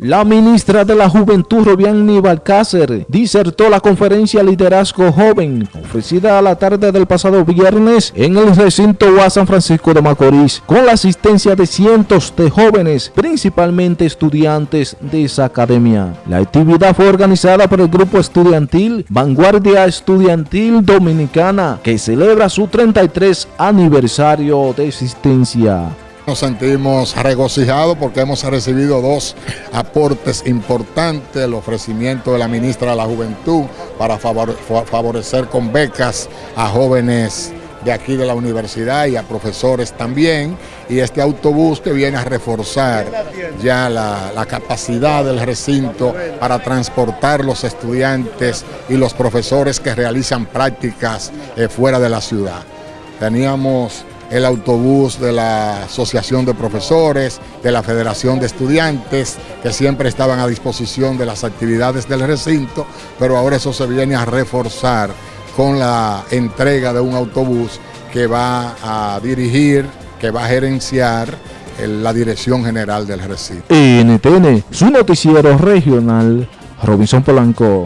La ministra de la Juventud, Robiani Balcácer, disertó la conferencia Liderazgo Joven, ofrecida a la tarde del pasado viernes en el recinto UA San Francisco de Macorís, con la asistencia de cientos de jóvenes, principalmente estudiantes de esa academia. La actividad fue organizada por el grupo estudiantil Vanguardia Estudiantil Dominicana, que celebra su 33 aniversario de existencia. Nos sentimos regocijados porque hemos recibido dos aportes importantes, el ofrecimiento de la ministra de la Juventud para favorecer con becas a jóvenes de aquí de la universidad y a profesores también, y este autobús que viene a reforzar ya la, capacidad del recinto para transportar los estudiantes y los profesores que realizan prácticas eh, fuera de la ciudad. Teníamos el autobús de la Asociación de Profesores, de la Federación de Estudiantes, que siempre estaban a disposición de las actividades del recinto, pero ahora eso se viene a reforzar con la entrega de un autobús que va a dirigir, que va a gerenciar la dirección general del recinto. NTN, su noticiero regional, Robinson Polanco.